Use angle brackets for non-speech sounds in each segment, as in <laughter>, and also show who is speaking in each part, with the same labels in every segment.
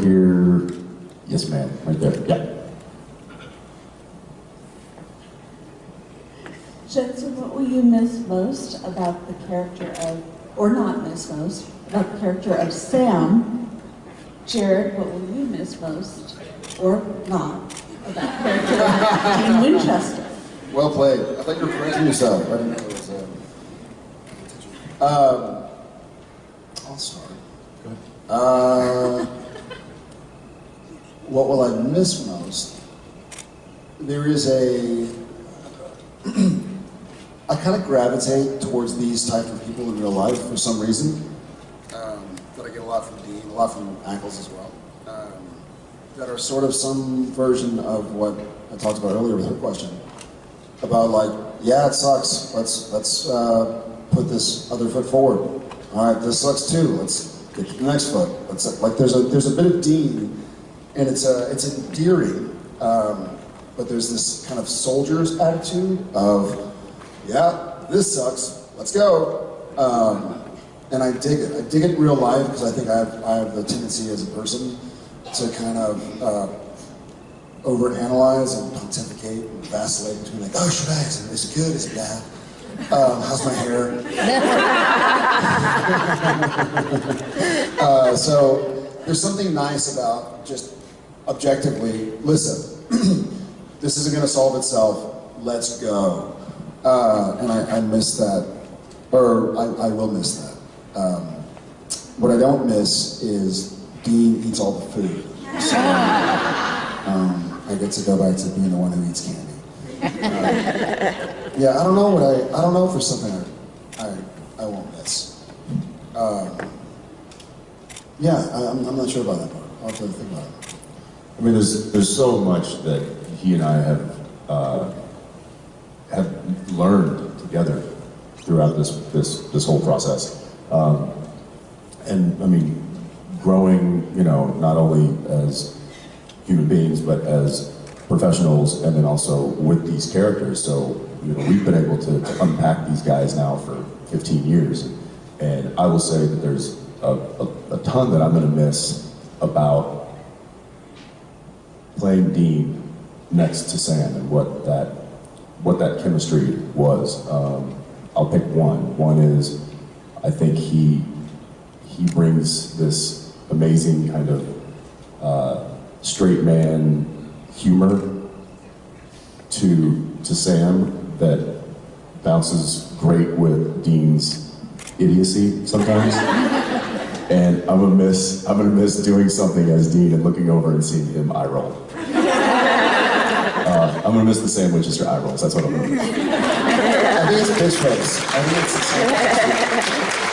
Speaker 1: here. Yes, ma'am, right there. Yeah.
Speaker 2: Jensen, what will you miss most about the character of, or not miss most, about the character of Sam? Jared, what will you miss most, or not, about the character of Dean Winchester?
Speaker 3: Well played. I thought you were correcting yourself. I didn't know it was. Um, um, I'll start. Go ahead. Uh, what will I miss most? There is a. <clears throat> I kind of gravitate towards these type of people in real life for some reason. Um, I get a lot from Dean, a lot from Ackles as well. Um, that are sort of some version of what I talked about earlier with her question about like, yeah, it sucks. Let's let's uh, put this other foot forward. All right, this sucks too. Let's get to the next foot. Let's like there's a there's a bit of Dean, and it's a it's endearing, um, but there's this kind of soldier's attitude of, yeah, this sucks. Let's go. Um, and I dig it. I dig it in real life because I think I have I have the tendency as a person to kind of. Uh, overanalyze and pontificate and vacillate between like, oh, should I? Is it, is it good? Is it bad? Um, how's my hair? <laughs> <laughs> uh, so there's something nice about just objectively, listen, <clears throat> this isn't going to solve itself. Let's go. Uh, and I, I, miss that, or I, I will miss that. Um, what I don't miss is Dean eats all the food. So, <laughs> um, I get to go back to being the one who eats candy. Um, yeah, I don't know what I, I don't know if there's something I, I, I won't miss. Um, yeah, I, am I'm not sure about that part. I'll have to think about it.
Speaker 1: I mean, there's there's so much that he and I have uh, have learned together throughout this this this whole process, um, and I mean, growing, you know, not only as human beings, but as professionals, and then also with these characters. So, you know, we've been able to, to unpack these guys now for 15 years, and I will say that there's a, a, a ton that I'm going to miss about playing Dean next to Sam and what that what that chemistry was. Um, I'll pick one. One is I think he he brings this amazing kind of uh, straight man humor to to Sam that bounces great with Dean's idiocy sometimes. <laughs> and I'm gonna miss I'm gonna miss doing something as Dean and looking over and seeing him eye roll. Uh, I'm gonna miss the Sam Winchester eye rolls. That's what I'm gonna miss.
Speaker 3: I think it's bitch face. I think it's.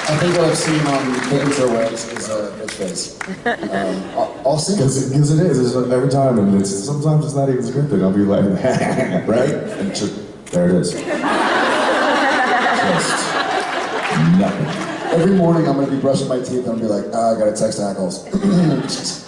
Speaker 3: I think what I've seen on or Waves is a bitch face. Um, I'll, see.
Speaker 1: Because it is. It's every time, and it's sometimes it's not even scripted. I'll be like, <laughs> right, and just, there it is.
Speaker 3: Every morning I'm to be brushing my teeth and I'll be like, ah, I got to text Ackles. <clears throat>